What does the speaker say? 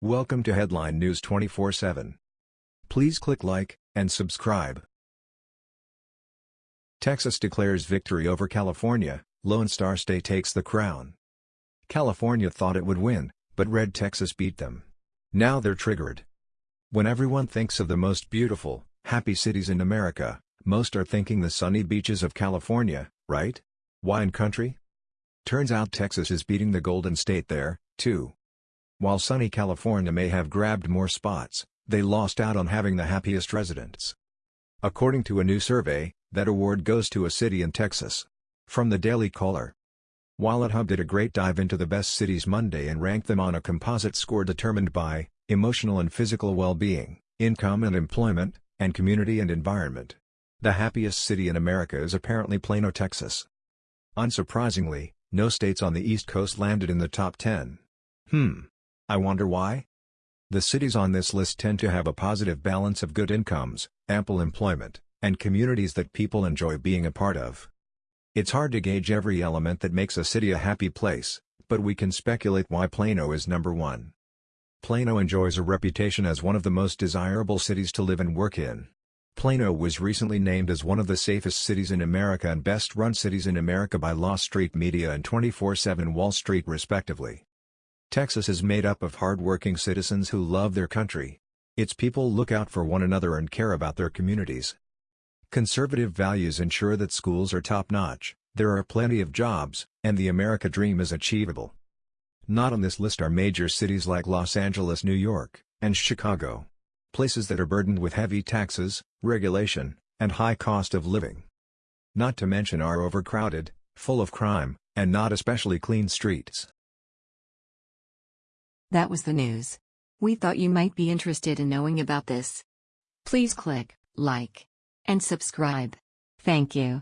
Welcome to Headline News 24/7. Please click like and subscribe. Texas declares victory over California, Lone Star State takes the crown. California thought it would win, but Red Texas beat them. Now they're triggered. When everyone thinks of the most beautiful, happy cities in America, most are thinking the sunny beaches of California, right? Wine country? Turns out Texas is beating the Golden State there, too. While sunny California may have grabbed more spots, they lost out on having the happiest residents. According to a new survey, that award goes to a city in Texas. From the Daily Caller. WalletHub did a great dive into the best cities Monday and ranked them on a composite score determined by emotional and physical well-being, income and employment, and community and environment. The happiest city in America is apparently Plano, Texas. Unsurprisingly, no states on the East Coast landed in the top 10. Hmm. I wonder why? The cities on this list tend to have a positive balance of good incomes, ample employment, and communities that people enjoy being a part of. It's hard to gauge every element that makes a city a happy place, but we can speculate why Plano is number one. Plano enjoys a reputation as one of the most desirable cities to live and work in. Plano was recently named as one of the safest cities in America and best-run cities in America by Law Street Media and 24-7 Wall Street respectively. Texas is made up of hard-working citizens who love their country. Its people look out for one another and care about their communities. Conservative values ensure that schools are top-notch, there are plenty of jobs, and the America dream is achievable. Not on this list are major cities like Los Angeles, New York, and Chicago places that are burdened with heavy taxes, regulation, and high cost of living. Not to mention are overcrowded, full of crime, and not especially clean streets. That was the news. We thought you might be interested in knowing about this. Please click like and subscribe. Thank you.